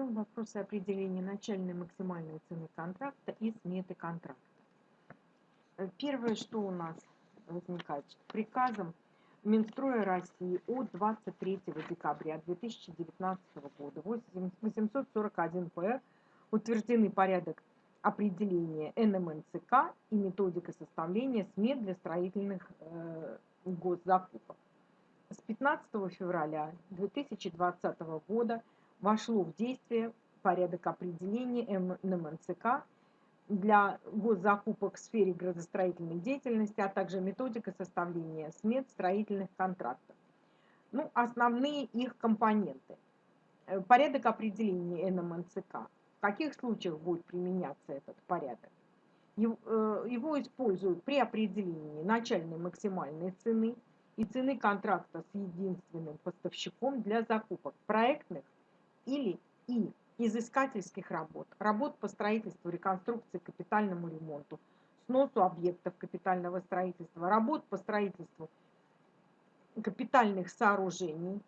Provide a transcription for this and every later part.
Разберем вопросы определения начальной максимальной цены контракта и сметы контракта. Э, первое, что у нас возникает, приказом Минстроя России от 23 декабря 2019 года 841 ПР утверждены порядок определения НМНЦК и методика составления смет для строительных э, госзакупок. С 15 февраля 2020 года вошло в действие порядок определения НМНЦК для госзакупок в сфере градостроительной деятельности, а также методика составления смет строительных контрактов. Ну, основные их компоненты. Э, порядок определения НМНЦК. В каких случаях будет применяться этот порядок? Э, его используют при определении начальной максимальной цены и цены контракта с единственным поставщиком для закупок проектных или и изыскательских работ, работ по строительству, реконструкции, капитальному ремонту, сносу объектов капитального строительства, работ по строительству капитальных сооружений,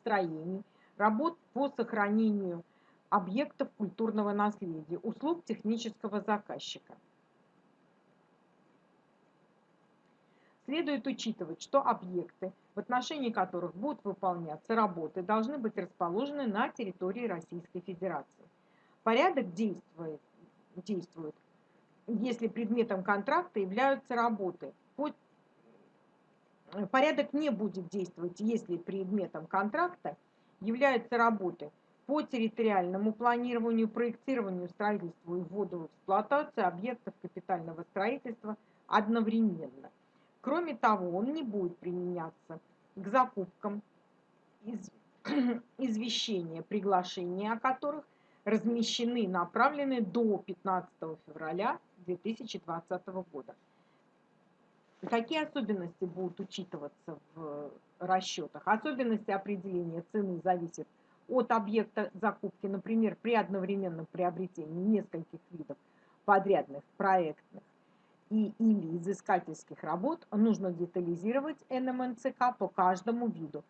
строений, работ по сохранению объектов культурного наследия, услуг технического заказчика – Следует учитывать, что объекты, в отношении которых будут выполняться работы, должны быть расположены на территории Российской Федерации. Порядок действует, действует если предметом контракта являются работы. Порядок не будет действовать, если предметом контракта являются работы по территориальному планированию, проектированию, строительству и вводу в эксплуатацию объектов капитального строительства одновременно. Кроме того, он не будет применяться к закупкам из, извещения, приглашения о которых размещены и направлены до 15 февраля 2020 года. Какие особенности будут учитываться в расчетах? Особенности определения цены зависят от объекта закупки, например, при одновременном приобретении нескольких видов подрядных проектных и или изыскательских работ нужно детализировать НМНЦК по каждому виду.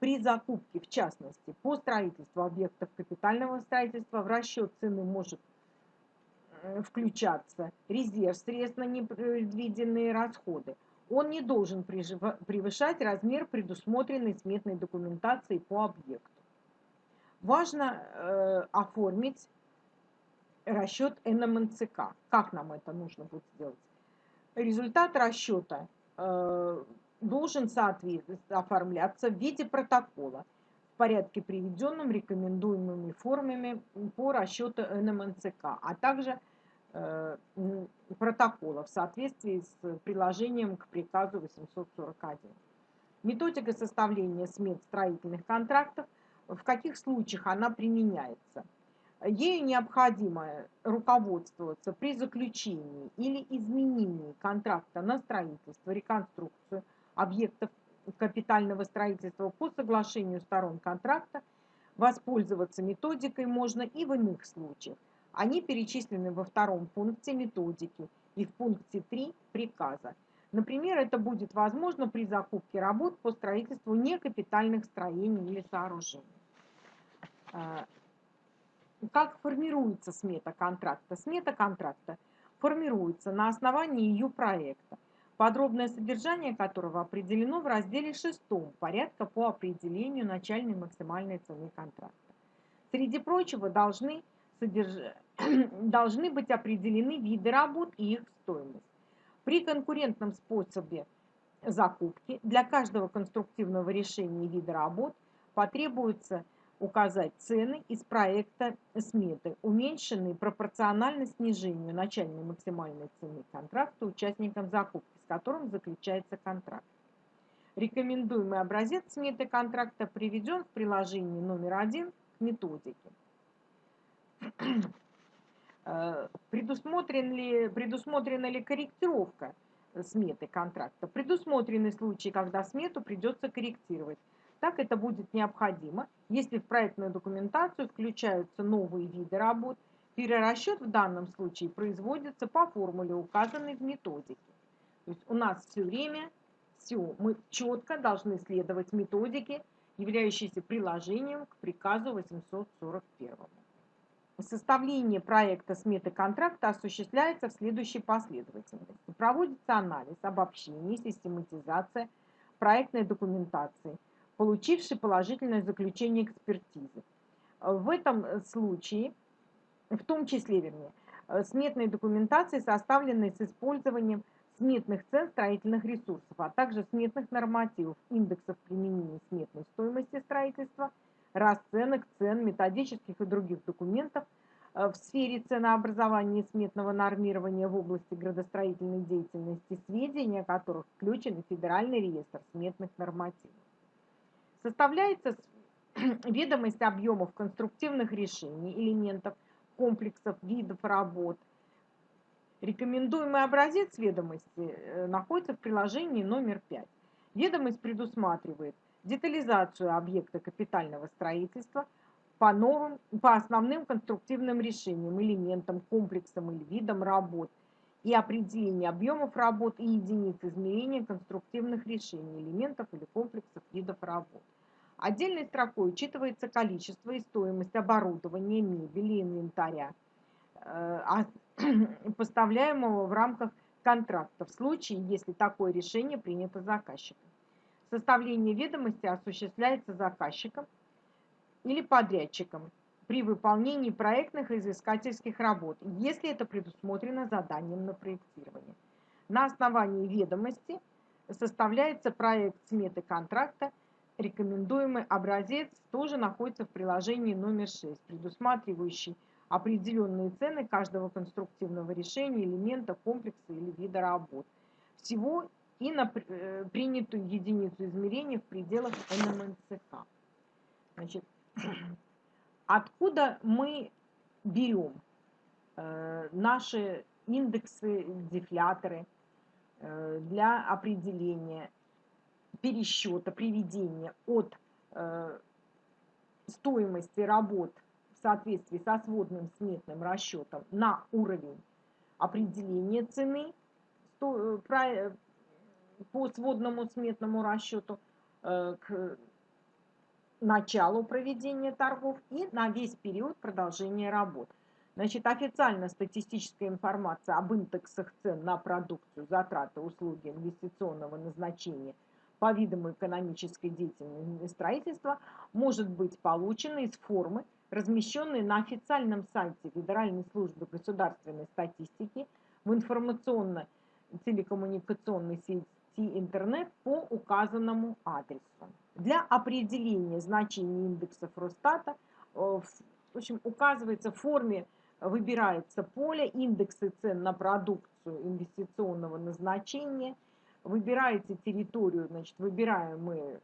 При закупке, в частности, по строительству объектов капитального строительства в расчет цены может э, включаться резерв средств на непредвиденные расходы. Он не должен превышать размер предусмотренной сметной документации по объекту. Важно э, оформить расчет НМНЦК. Как нам это нужно будет сделать? Результат расчета э, должен оформляться в виде протокола в порядке, приведенном рекомендуемыми формами по расчету НМНЦК, а также э, протокола в соответствии с приложением к приказу 841. Методика составления смет строительных контрактов, в каких случаях она применяется – Ею необходимо руководствоваться при заключении или изменении контракта на строительство, реконструкцию объектов капитального строительства по соглашению сторон контракта. Воспользоваться методикой можно и в иных случаях. Они перечислены во втором пункте методики и в пункте 3 приказа. Например, это будет возможно при закупке работ по строительству некапитальных строений или сооружений. Как формируется смета контракта? Смета контракта формируется на основании ее проекта, подробное содержание которого определено в разделе 6 порядка по определению начальной максимальной цены контракта. Среди прочего должны, содерж... должны быть определены виды работ и их стоимость. При конкурентном способе закупки для каждого конструктивного решения вида работ потребуется указать цены из проекта сметы, уменьшенные пропорционально снижению начальной максимальной цены контракта участникам закупки, с которым заключается контракт. Рекомендуемый образец сметы контракта приведен в приложении номер один к методике. Предусмотрен ли, предусмотрена ли корректировка сметы контракта? Предусмотрены случаи, когда смету придется корректировать так это будет необходимо, если в проектную документацию включаются новые виды работ. Перерасчет в данном случае производится по формуле, указанной в методике. То есть у нас все время все, мы четко должны следовать методике являющийся приложением к приказу 841. Составление проекта сметы контракта осуществляется в следующей последовательности. Проводится анализ, обобщение, систематизация проектной документации, получившей положительное заключение экспертизы. В этом случае, в том числе, вернее, сметной документации, составленной с использованием сметных цен строительных ресурсов, а также сметных нормативов, индексов применения сметной стоимости строительства, расценок, цен, методических и других документов э, в сфере ценообразования и сметного нормирования в области градостроительной деятельности, сведения которых включены в Федеральный реестр сметных нормативов. Составляется ведомость объемов конструктивных решений, элементов, комплексов, видов работ – Рекомендуемый образец ведомости э, находится в приложении номер 5. Ведомость предусматривает детализацию объекта капитального строительства по, новым, по основным конструктивным решениям, элементам, комплексам или видам работ и определение объемов работ и единиц измерения конструктивных решений, элементов или комплексов видов работ. Отдельной строкой учитывается количество и стоимость оборудования, мебели, инвентаря, э, а поставляемого в рамках контракта в случае, если такое решение принято заказчиком. Составление ведомости осуществляется заказчиком или подрядчиком при выполнении проектных и изыскательских работ, если это предусмотрено заданием на проектирование. На основании ведомости составляется проект сметы контракта, рекомендуемый образец тоже находится в приложении номер 6, предусматривающий определенные цены каждого конструктивного решения, элемента, комплекса или вида работ. Всего и на э, принятую единицу измерения в пределах НМНЦК. Значит, откуда мы берем э, наши индексы, дефляторы э, для определения пересчета, приведения от э, стоимости работ соответствии со сводным сметным расчетом на уровень определения цены по сводному сметному расчету к началу проведения торгов и на весь период продолжения работ. Значит, официально статистическая информация об индексах цен на продукцию, затраты, услуги инвестиционного назначения по видам экономической деятельности строительства может быть получена из формы, размещенные на официальном сайте Федеральной службы государственной статистики в информационно-телекоммуникационной сети интернет по указанному адресу. Для определения значений индексов Росстата э, в общем, указывается в форме, выбирается поле индексы цен на продукцию инвестиционного назначения, выбираете территорию, значит, выбираем мы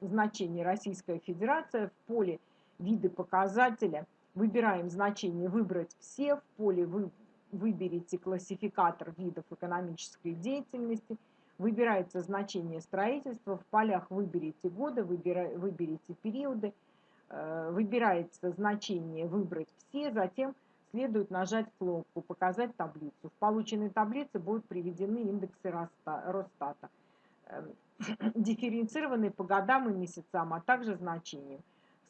значение Российская Федерация в поле виды показателя, выбираем значение «Выбрать все», в поле вы выберите классификатор видов экономической деятельности, выбирается значение строительства, в полях выберите годы, выбира, выберите периоды, э, выбирается значение «Выбрать все», затем следует нажать кнопку «Показать таблицу». В полученной таблице будут приведены индексы Росстата, эм, дифференцированные по годам и месяцам, а также значениям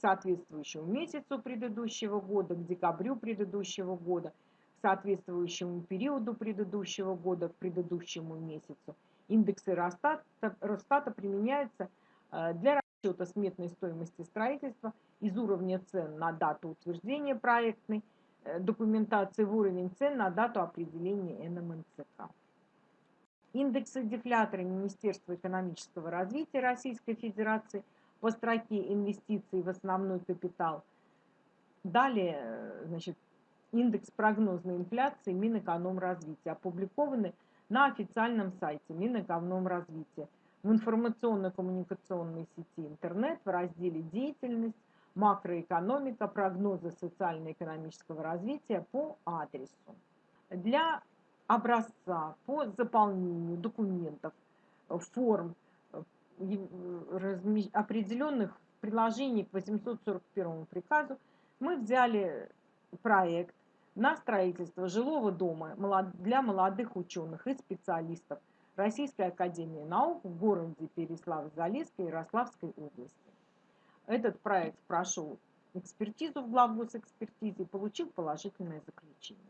соответствующему месяцу предыдущего года, к декабрю предыдущего года, к соответствующему периоду предыдущего года, к предыдущему месяцу. Индексы Росстата, Росстата применяются э, для расчета сметной стоимости строительства из уровня цен на дату утверждения проектной э, документации в уровень цен на дату определения НМНЦК. Индексы дефлятора Министерства экономического развития Российской Федерации – по строке инвестиций в основной капитал. Далее, э, значит, индекс прогнозной инфляции Минэкономразвития, опубликованы на официальном сайте Минэкономразвития в информационно-коммуникационной сети интернет в разделе «Деятельность», «Макроэкономика», «Прогнозы социально-экономического развития» по адресу. Для образца по заполнению документов, форм определенных приложений к 841 приказу мы взяли проект на строительство жилого дома для молодых ученых и специалистов Российской Академии Наук в городе Переслав-Залесской Ярославской области. Этот проект прошел экспертизу в главгосэкспертизе и получил положительное заключение.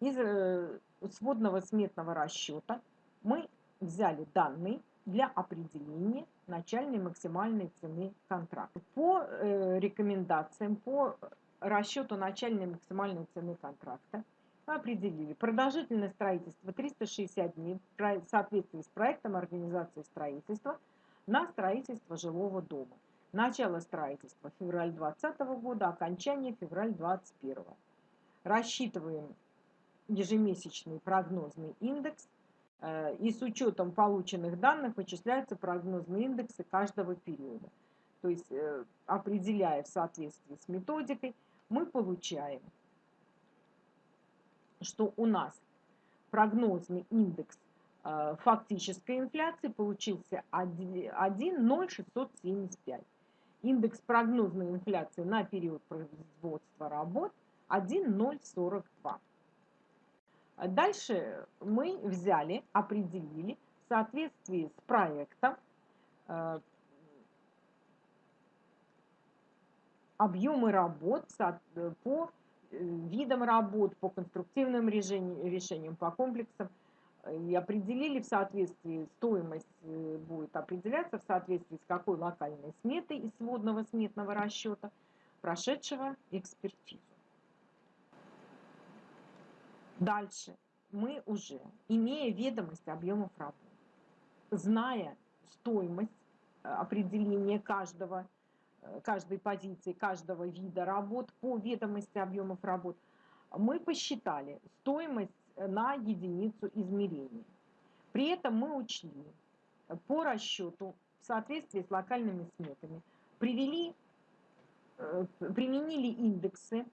Из э, сводного сметного расчета мы взяли данные для определения начальной максимальной цены контракта. По э, рекомендациям, по расчету начальной максимальной цены контракта определили продолжительность строительства 360 дней в соответствии с проектом организации строительства на строительство жилого дома. Начало строительства февраль 2020 года, окончание февраль 2021. Рассчитываем ежемесячный прогнозный индекс э, и с учетом полученных данных вычисляются прогнозные индексы каждого периода. То есть, э, определяя в соответствии с методикой, мы получаем, что у нас прогнозный индекс э, фактической инфляции получился 1,0675. Индекс прогнозной инфляции на период производства работ 1,042. Дальше мы взяли, определили в соответствии с проектом э, объемы работ по э, видам работ, по конструктивным решениям, по комплексам и определили в соответствии, стоимость э, будет определяться в соответствии с какой локальной сметой из сводного сметного расчета, прошедшего экспертизу. Дальше мы уже, имея ведомость объемов работ, зная стоимость э, определения каждого, э, каждой позиции, каждого вида работ по ведомости объемов работ, мы посчитали стоимость на единицу измерения. При этом мы учли по расчету в соответствии с локальными сметами, привели, э, применили индексы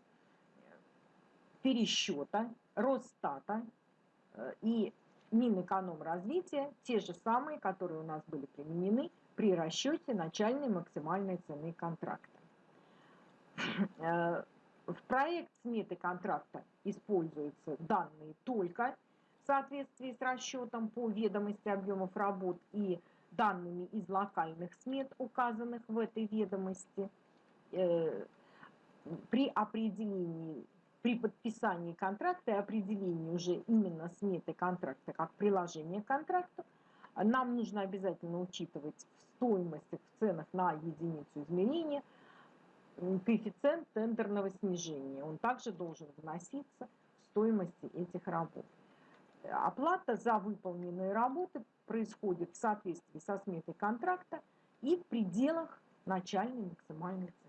пересчета Росстата э, и Минэкономразвития, те же самые, которые у нас были применены при расчете начальной максимальной цены контракта. Э, в проект сметы контракта используются данные только в соответствии с расчетом по ведомости объемов работ и данными из локальных смет, указанных в этой ведомости. Э, при определении при подписании контракта и определении уже именно сметы контракта как приложение к контракту, нам нужно обязательно учитывать в стоимости, в ценах на единицу измерения коэффициент тендерного снижения. Он также должен вноситься в стоимости этих работ. Оплата за выполненные работы происходит в соответствии со сметой контракта и в пределах начальной максимальной цены.